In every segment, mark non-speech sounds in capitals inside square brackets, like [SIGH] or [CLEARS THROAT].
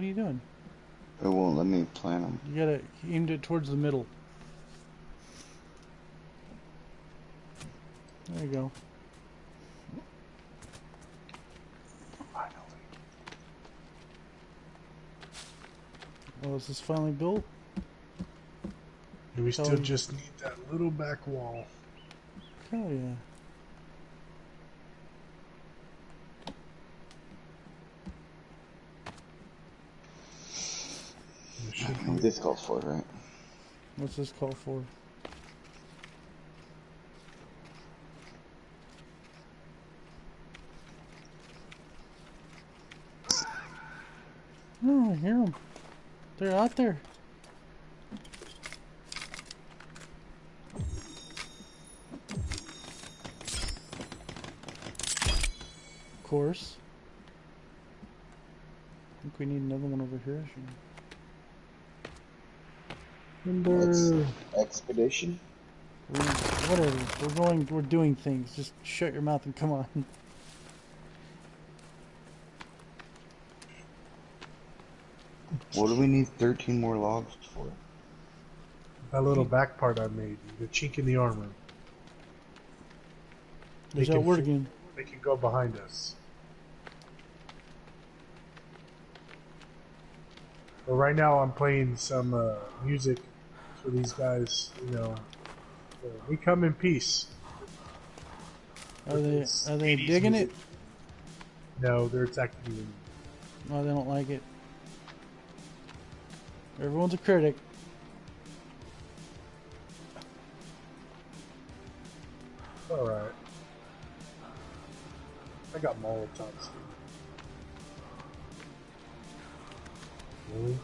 What are you doing? It won't let me plant them. You gotta aim it towards the middle. There you go. Oh, is this finally built? And we still So- just need that little back wall. Hell yeah. There should What be- this calls for, right? What's this call for? Oh, I hear them. They're out there. Of course. I think we need another one over here. What's expedition? We, whatever. We're going. We're doing things. Just shut your mouth and come on. What do we need 13 more logs for? That little back part I made, the chink in the armor. There's They that can again. They can go behind us. But right now I'm playing some uh, music for these guys. You know, we come in peace. Are they? Are they 80s digging it? No, they're attacking me. No, they don't like it. Everyone's a critic. All right. I got Molotovs. Really?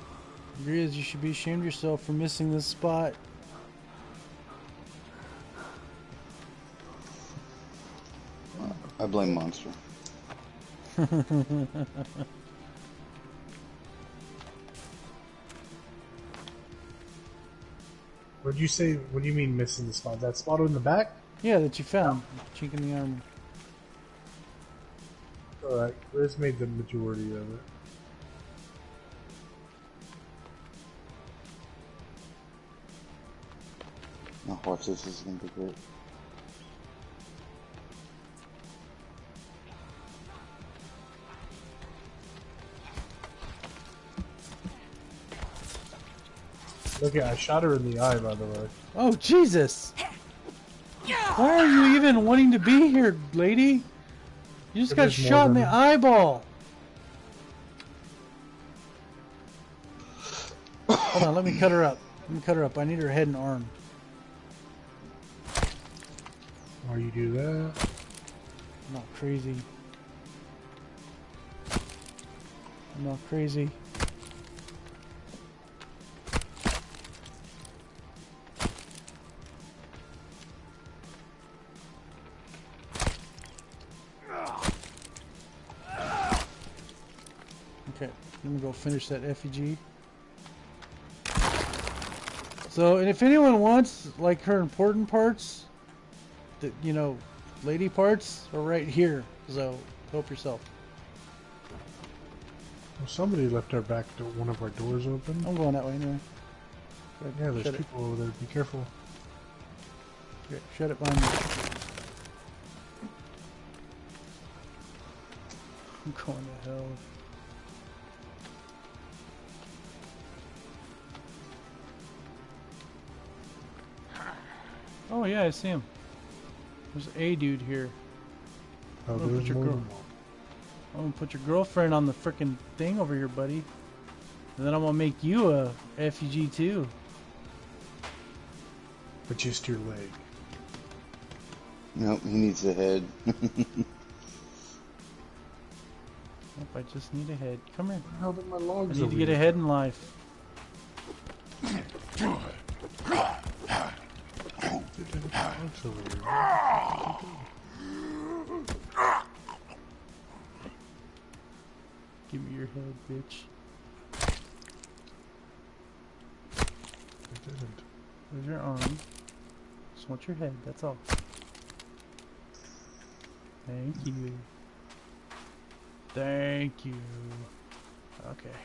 Grizz, you should be ashamed of yourself for missing this spot. I blame Monster. [LAUGHS] What do you say? What do you mean missing the spot? That spot in the back? Yeah, that you found. Chink in the armor. All right, Riz made the majority of it. Now watch this, this is gonna be great. Look at, I shot her in the eye, by the way. Oh Jesus! Why are you even wanting to be here, lady? You just got shot in the eyeball. Hold on, let me cut her up. Let me cut her up. I need her head and arm. Why you do that? I'm not crazy. I'm not crazy. Go finish that effigy. So, and if anyone wants, like, her important parts, the, you know, lady parts are right here. So, help yourself. Well, somebody left our back door, one of our doors open. I'm going that way anyway. Yeah, there's shut it. people over there. Be careful. Okay, shut it behind me. I'm going to hell. Oh yeah, I see him. There's a dude here. Oh, Oh, there's put your more girl- I'm gonna put your girlfriend on the frickin' thing over here, buddy. And then I'm gonna make you a FUG too. But just your leg. Nope, he needs a head. [LAUGHS] Nope, I just need a head. Come here. How did my I logs need over to get here? ahead in life. Logs over here. Give me your head, bitch. I didn't. There's your arm. Just want your head, that's all. Thank you. Thank you. Okay.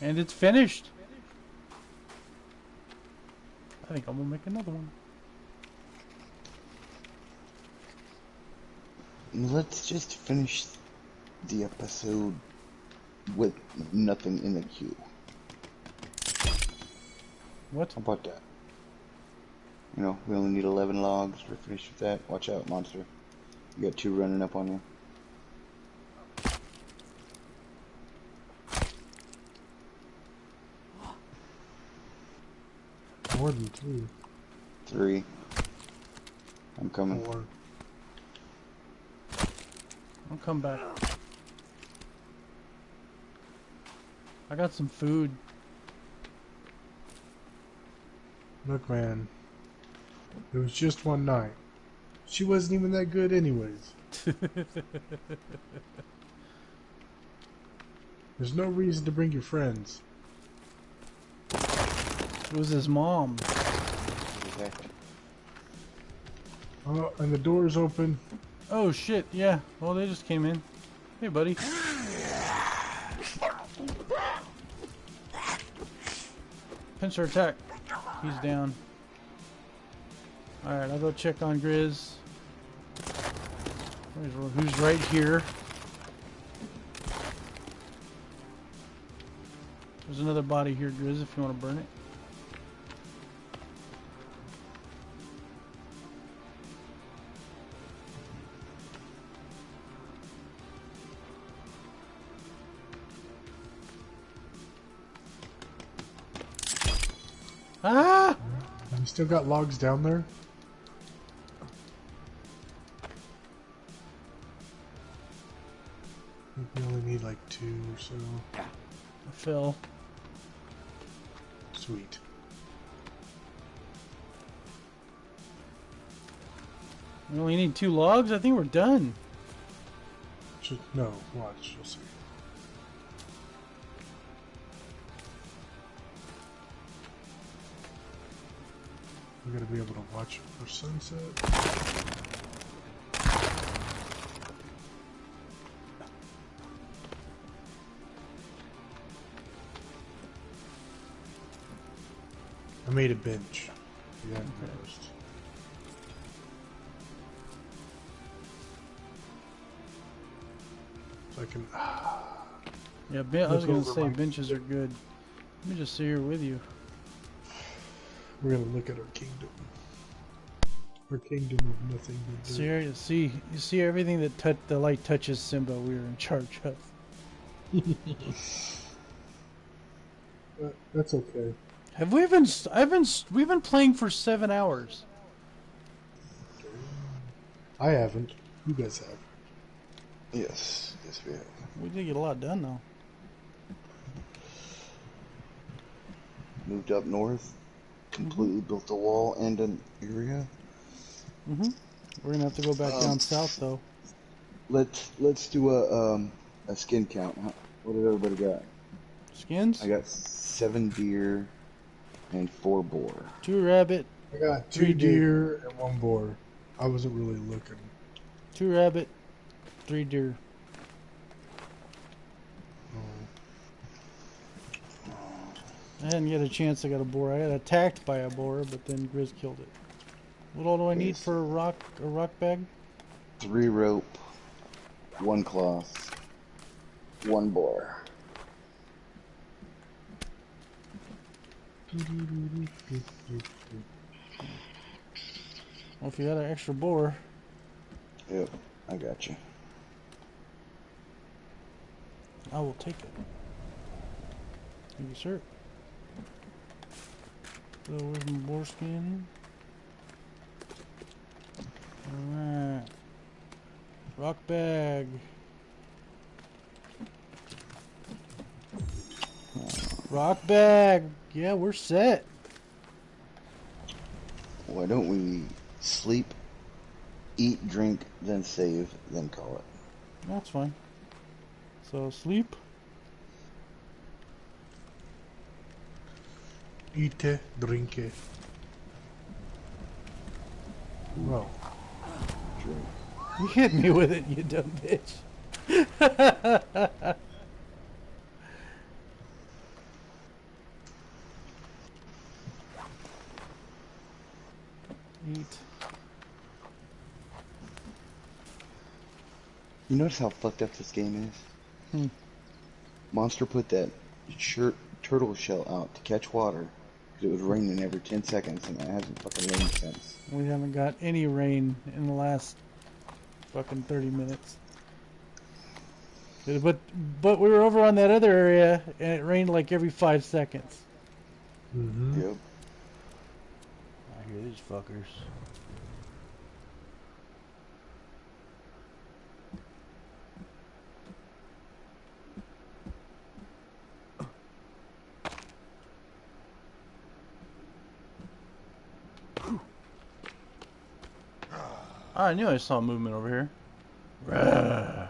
And it's finished. I think I'm gonna make another one. Let's just finish the episode with nothing in the queue. What? How about that? You know, we only need 11 logs. We're finished with that. Watch out, monster. You got two running up on you. More than three. Three. I'm coming. Four. I'll come back. I got some food. Look, man. It was just one night. She wasn't even that good, anyways. [LAUGHS] There's no reason to bring your friends. It was his mom. Exactly. Oh, and the door's open. Oh shit, yeah. Well, they just came in. Hey, buddy. Pincer attack. He's down. Alright, I'll go check on Grizz. Who's right here? There's another body here, Grizz, if you want to burn it. Ah! You still got logs down there? We only need like two or so. I fell. Sweet. We only need two logs? I think we're done. Just, no, watch. You'll see. We gotta be able to watch for sunset. I made a bench. Haven't. So I can. [SIGHS] Yeah, ben- I was gonna say benches are good. Let me just sit here with you. We're gonna look at our kingdom. Our kingdom of nothing but dirt. See, you see, you see everything that tou- the light touches Simba. We are in charge of. [LAUGHS] Uh, that's okay. Have we been? I've been. We've been playing for seven hours. I haven't. You guys have. Yes. Yes, we have. We did get a lot done though. Moved up north. Completely built a wall and an area. hmm We're gonna have to go back Um, down south though. Let's let's do a um a skin count. What did everybody got? Skins, I got seven deer and four boar. two rabbit, I got Three two deer. deer and one boar. I wasn't really looking. two rabbit, three deer. I hadn't get a chance. I got a boar. I got attacked by a boar, but then Grizz killed it. What all do I need for a rock? A rock bag? Three rope, one cloth, one boar. Well, if you got an extra boar, Yep, I got you. I will take it. Thank you, sir. So where's my boar skin? Alright. Rock bag. Rock bag. Yeah, we're set. Why don't we sleep, eat, drink, then save, then call it? That's fine. So sleep. Eat it, drink it. Well, Drink. You hit me with it, you dumb bitch. [LAUGHS] Eat. You notice how fucked up this game is? Hmm. Monster put that shirt turtle shell out to catch water because it was raining every 10 seconds and it hasn't fucking rained since. We haven't got any rain in the last fucking 30 minutes. But but we were over on that other area and it rained like every five seconds. mm-hmm. Yep. I hear these fuckers. I knew I saw movement over here. Rah.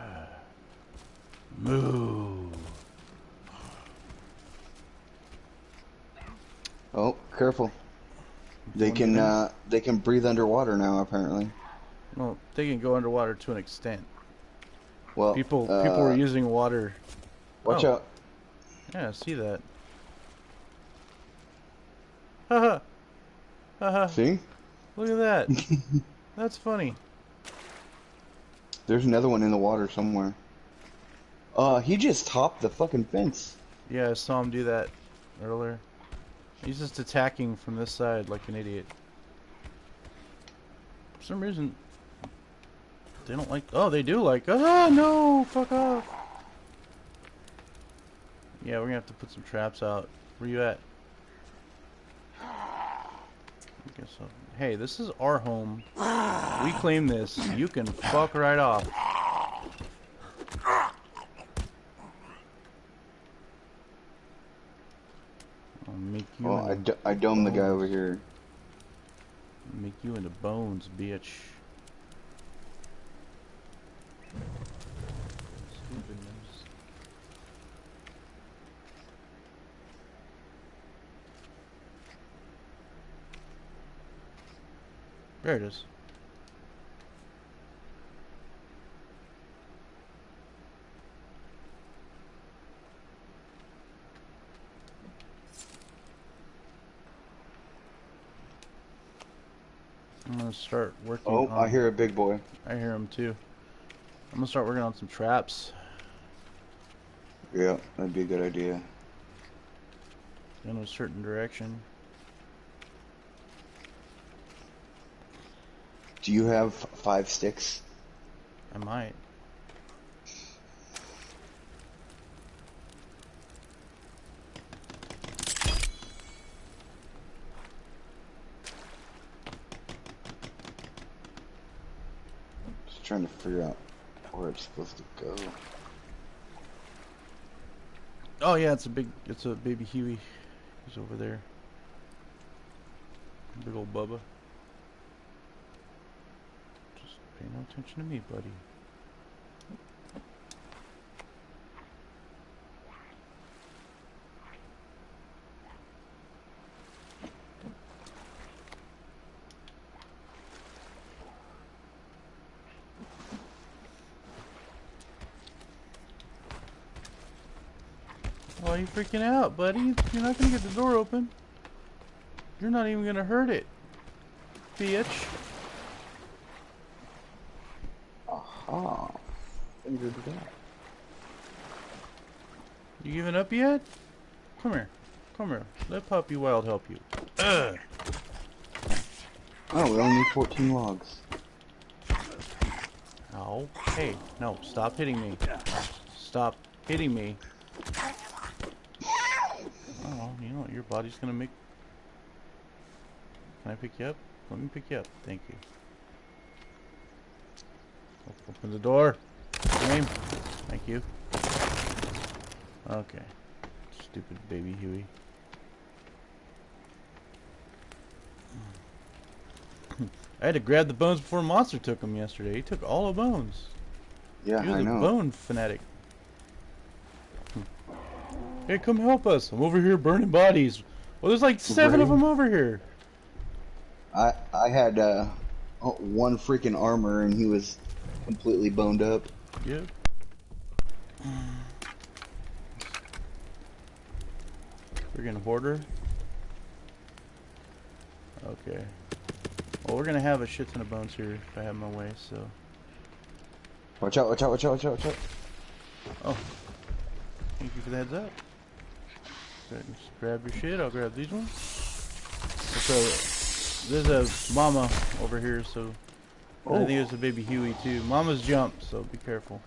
Move. Oh, careful. They can uh, they can breathe underwater now apparently. Well, they can go underwater to an extent. Well, People uh, people were using water. Watch oh. out. Yeah, I see that. Haha. Haha. See? Look at that. [LAUGHS] That's funny. There's another one in the water somewhere. Uh, he just topped the fucking fence. Yeah, I saw him do that earlier. He's just attacking from this side like an idiot. For some reason, they don't like. Oh, they do like. Ah, no! Fuck off! Yeah, we're gonna have to put some traps out. Where you at? I guess so. Hey, this is our home. We claim this. You can fuck right off. I'll make you. Oh, I, into d- I domed the guy over here. Make you into bones, bitch. There it is. I'm gonna start working. Oh, on, I hear a big boy. I hear him too. I'm gonna start working on some traps. Yeah, that'd be a good idea. in a certain direction. Do you have five sticks? I might. Just trying to figure out where it's supposed to go. Oh yeah, it's a big, it's a baby Huey. He's over there. Big old Bubba. Just pay no attention to me, buddy. Why are you freaking out, buddy? You're not gonna get the door open. You're not even gonna hurt it, bitch. Aha. Figured it out. You giving up yet? Come here. Come here. Let Puppy Wild help you. Ugh. Oh, we only need 14 logs. Ow. Hey, no, stop hitting me. Stop hitting me. Oh, you know what? Your body's gonna make. Can I pick you up? Let me pick you up. Thank you. Op- Open the door. Name. Thank you. Okay. Stupid baby Huey. [CLEARS THROAT] I had to grab the bones before Monster took them yesterday. He took all the bones. Yeah, He was I a know. bone fanatic. Hey, come help us. I'm over here burning bodies. Well, there's like seven of them over here. I I had uh, one freaking armor and he was completely boned up. Yep. Friggin' hoarder. Okay. Well, we're gonna have a shit ton of bones here if I have my way, so. Watch out! Watch out! Watch out! Watch out! Watch out! Oh. Thank you for the heads up. Go ahead and just grab your shit, I'll grab these ones. So, there's a mama over here, so. I think it's a baby Huey too. Mama's jumped, so be careful.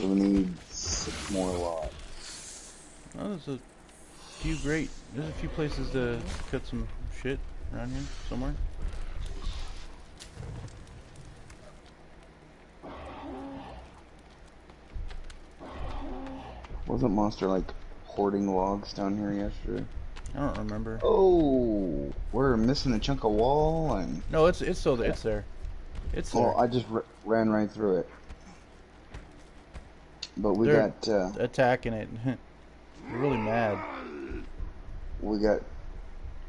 We need six more logs. Oh, there's a few great. There's a few places to cut some shit around here somewhere. Wasn't Monster like hoarding logs down here yesterday? I don't remember. Oh, we're missing a chunk of wall, and No, it's it's still there. It's there. It's there. well, I just r- ran right through it. But we They're- got uh, Attacking it. [LAUGHS] They're really mad. we got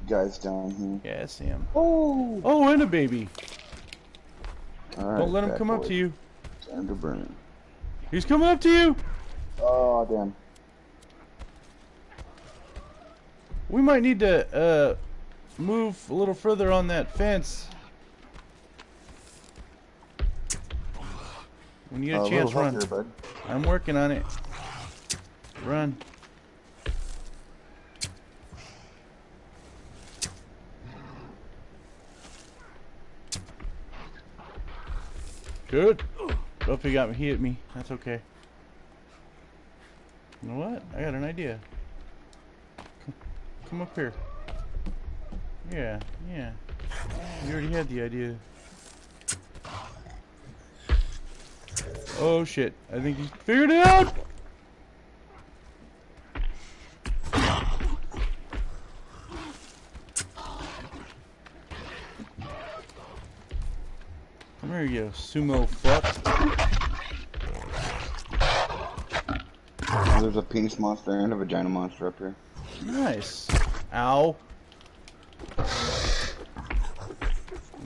guys down here. Yeah, I see him. Oh, Oh, and a baby. all right, Don't let him come up to you. Time to burn. He's coming up to you. Oh damn! We might need to uh move a little further on that fence. When you get Uh, a a chance, run. bud. I'm working on it. Run. Good. Oh, he got me. He hit me. That's okay. You know what? I got an idea. Come, up here. Yeah, yeah. You already had the idea. Oh shit. I think he figured it out! Come here, you sumo fuck. There's a penis monster and a vagina monster up here. Nice. Ow.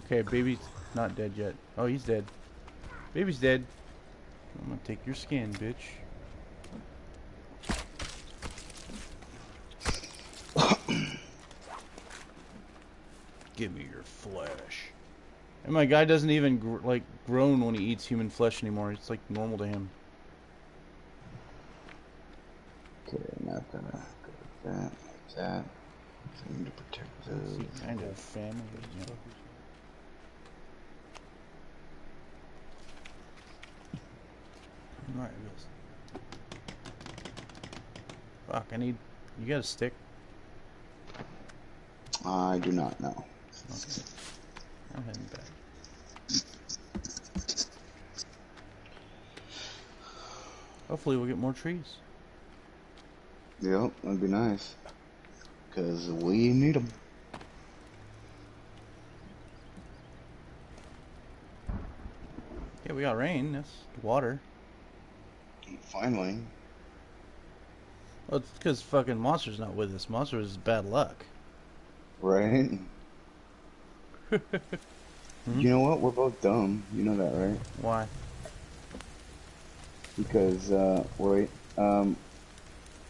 Okay, baby's not dead yet. Oh, he's dead. Baby's dead. I'm gonna take your skin, bitch. [COUGHS] Give me your flesh. And my guy doesn't even gr like groan when he eats human flesh anymore. It's like normal to him. Okay, now gonna go like that, like that. I need to protect those. See, kind of family. You know. Alright, Bills. Fuck, I need. You got a stick? I do not know. Okay. I'm heading back. Hopefully, we'll get more trees. Yep, that'd be nice. Cause we need them. Yeah, we got rain. That's water. Finally. Well, it's because fucking Monster's not with us. Monster is bad luck. Right? [LAUGHS] Hmm? You know what? We're both dumb. You know that, right? Why? Because, uh, wait, um,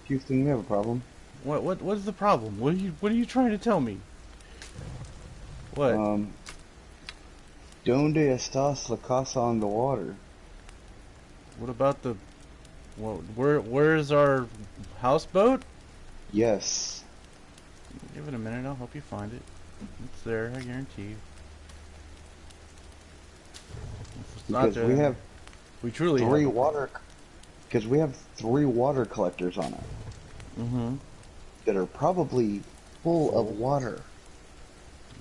Houston, we have a problem. What? What? What is the problem? What are you? What are you trying to tell me? What? Um, Donde estás la casa on the water? What about the? Well, where? Where's our houseboat? Yes. Give it a minute. I'll help you find it. It's there. I guarantee you. Not Because we have we truly three have. water, because we have three water collectors on it Mm-hmm. that are probably full of water.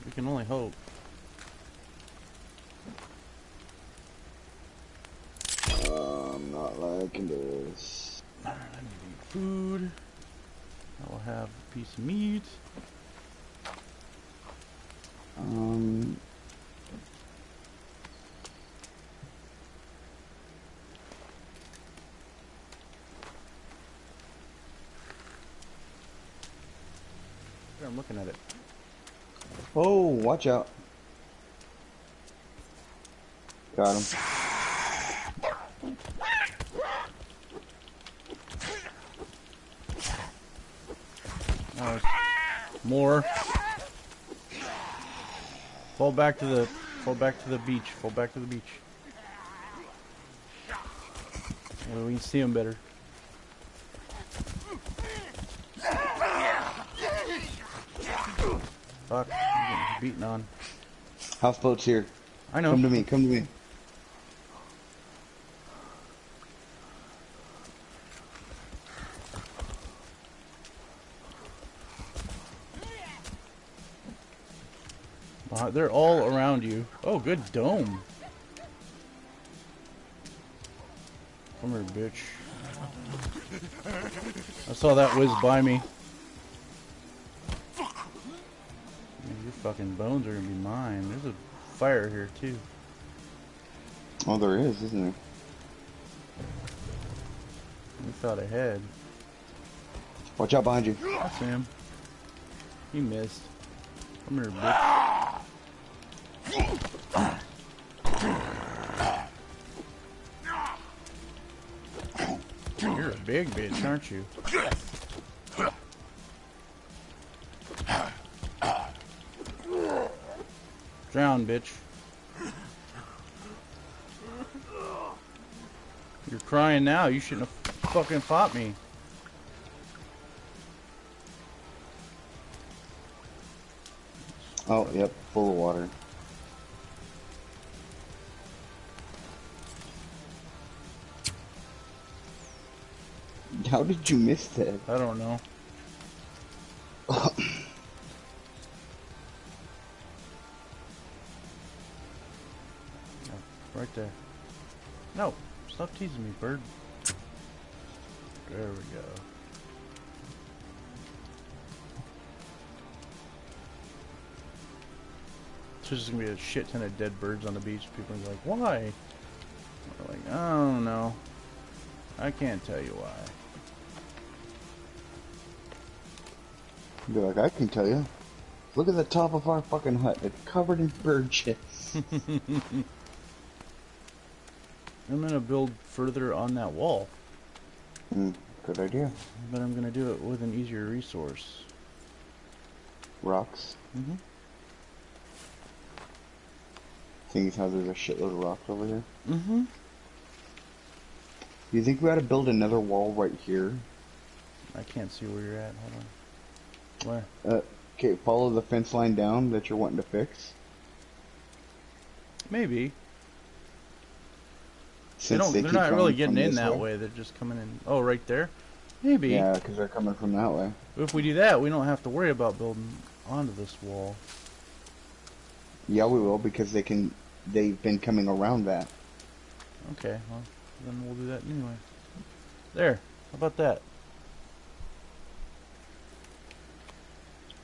We can only hope. I'm not liking this. I need food. I will have a piece of meat. Um, I'm looking at it. Oh, watch out. Got him. More. Fall back to the, fall back to the beach. Fall back to the beach. Well, we can see him better. Fuck, I'm getting beaten on. Houseboat's here. I know. Come to me, come to me. Uh, they're all around you. Oh, good dome. Come here, bitch. I saw that whiz by me. Fucking bones are gonna be mine. There's a fire here too. Oh, there is, isn't there? We thought ahead. Watch out behind you. That's him. He missed. Come here, bitch. You're a big bitch, aren't you? Drown, bitch. You're crying now. You shouldn't have fucking fought me. Oh, yep, full of water. How did you miss that? I don't know. Right there. No, stop teasing me, bird. There we go. There's just gonna be a shit ton of dead birds on the beach. People are like, why? We're like, I don't know. I can't tell you why. Be like, I can tell you. Look at the top of our fucking hut. It's covered in bird shit. [LAUGHS] I'm gonna build further on that wall, Hmm, good idea. but I'm gonna do it with an easier resource. Rocks. Mm-hmm. Seeing as how there's a shitload of rocks over here. Mm-hmm. Do you think we ought to build another wall right here? I can't see where you're at. Hold on. Where? Okay, follow the fence line down that you're wanting to fix. Maybe. Since they They are not really getting in that way. way. They're just coming in. Oh, right there. Maybe. Yeah, because they're coming from that way. If we do that, we don't have to worry about building onto this wall. Yeah, we will because they can. They've been coming around that. Okay. Well, then we'll do that anyway. There. How about that?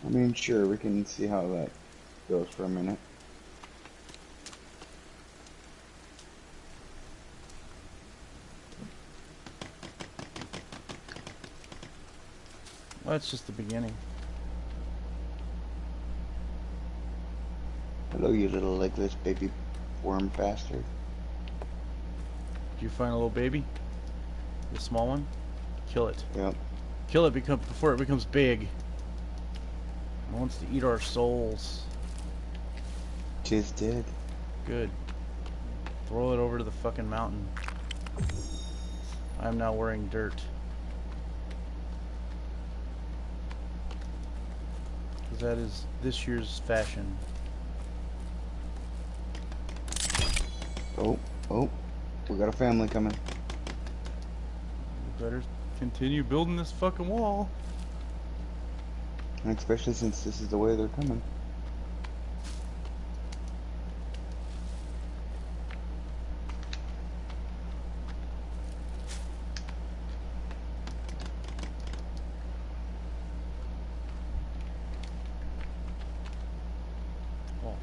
I mean, sure, we can see how that goes for a minute. That's just the beginning. Hello, you little legless baby worm bastard. Did you find a little baby? The small one? Kill it. Yep. Kill it become, before it becomes big. It wants to eat our souls. Tis dead. Good. Throw it over to the fucking mountain. I'm now wearing dirt. Because that is this year's fashion. Oh, oh, we got a family coming. We better continue building this fucking wall. And especially since this is the way they're coming. Oh.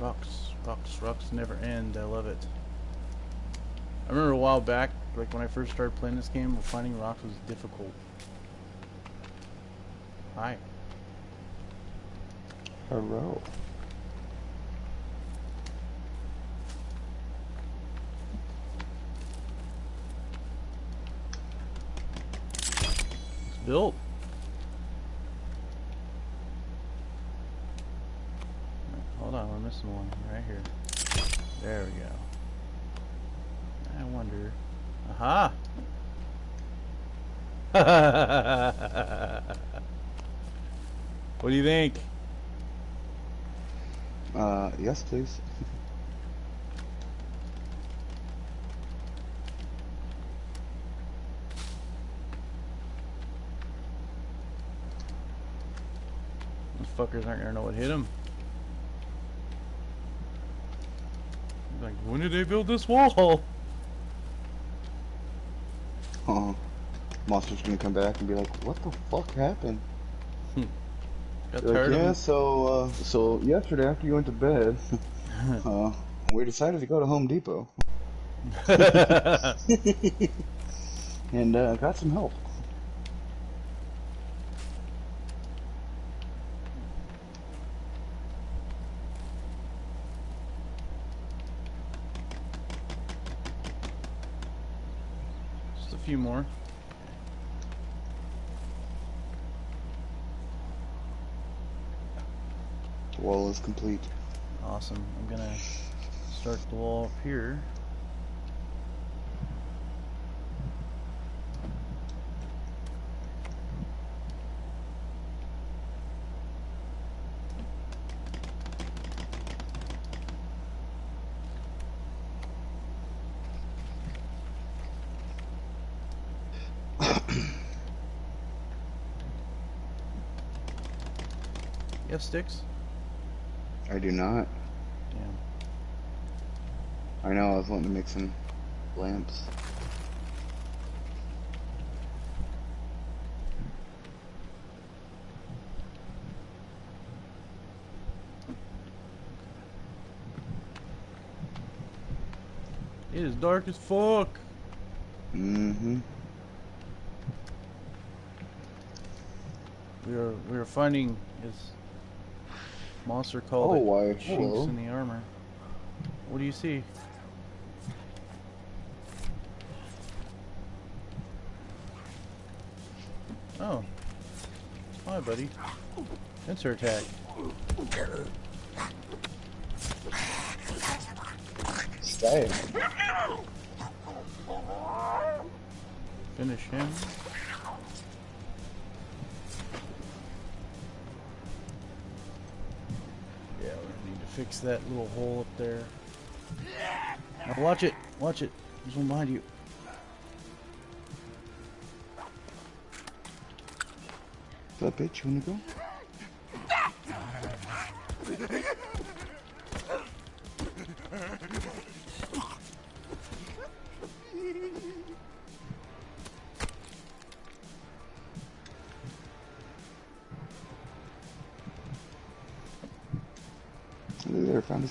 Rocks, rocks, rocks never end. I love it. I remember a while back, like when I first started playing this game, finding rocks was difficult. Hi. Hello. It's built. Hold on, we're missing one right here. There we go. I wonder. Aha! [LAUGHS] what do you think? Uh, yes, please. Those fuckers aren't gonna know what hit them. Like, when did they build this wall? [LAUGHS] Uh, monster's gonna come back and be like, "What the fuck happened?" Got tired like, yeah, of so uh, so yesterday after you went to bed, [LAUGHS] uh, we decided to go to Home Depot [LAUGHS] [LAUGHS] and uh, got some help. Just a few more. Wall is complete. Awesome. I'm gonna start the wall up here. [COUGHS] You have sticks? I do not. Damn. I know. I was wanting to make some lamps. It is dark as fuck. Mm-hmm. We are we are finding this monster called Oh, why, chinks hello. in the armor. What do you see? Oh. Hi, buddy. Pincer attack. Stay. Finish him. Fix that little hole up there. Now watch it, watch it. There's one behind you. Up, bitch? You wanna go?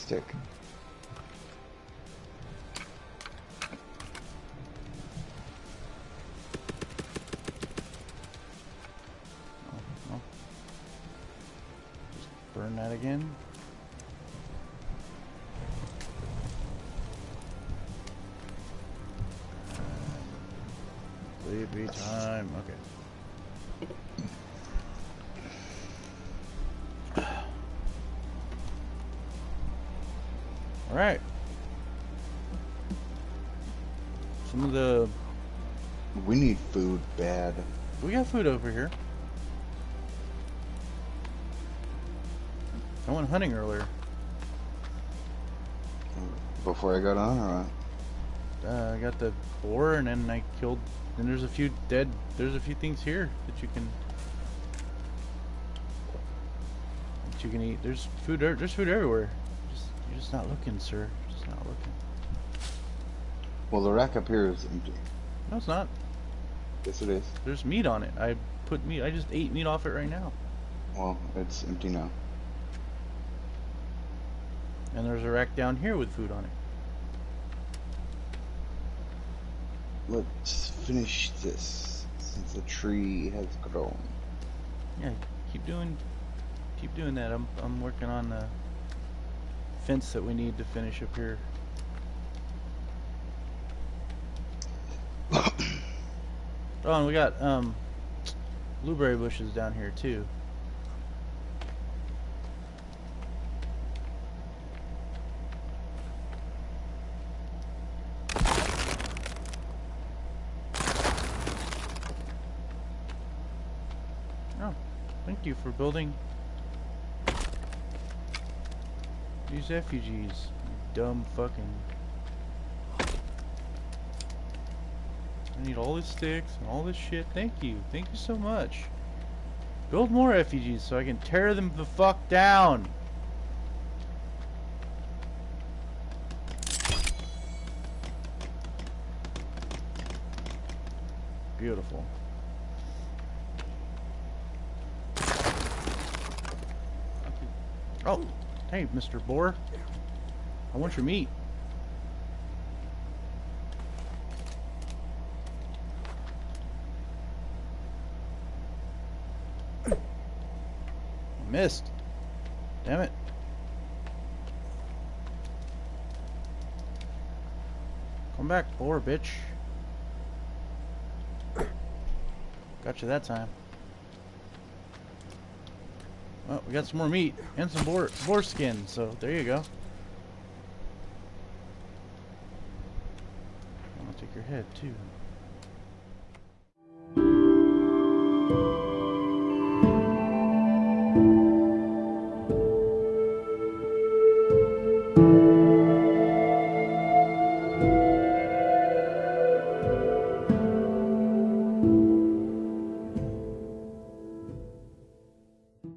Stick. All right. Some of the We need food bad. we got food over here. I went hunting earlier. Before I got on, or what? Uh, I got the boar, and then I killed. And there's a few dead. There's a few things here that you can that you can eat. There's food. There's food everywhere. Just not looking, sir. It's not looking. Well, the rack up here is empty. No, it's not. Yes, it is. There's meat on it. I put meat. I just ate meat off it right now. Well, it's empty now. And there's a rack down here with food on it. Let's finish this since the tree has grown. Yeah, keep doing, keep doing that. I'm I'm working on the fence that we need to finish up here. [COUGHS] oh, and we got um blueberry bushes down here too. Oh, thank you for building these refugees. You dumb fucking. I need all the sticks and all this shit. Thank you. Thank you so much. Build more refugees so I can tear them the fuck down. Beautiful. Oh, hey, Mr. Boar. I want your meat. I missed. Damn it. Come back, boar, bitch. Got you that time. Oh, we got some more meat and some boar, boar skin, so there you go. Gonna take your head too.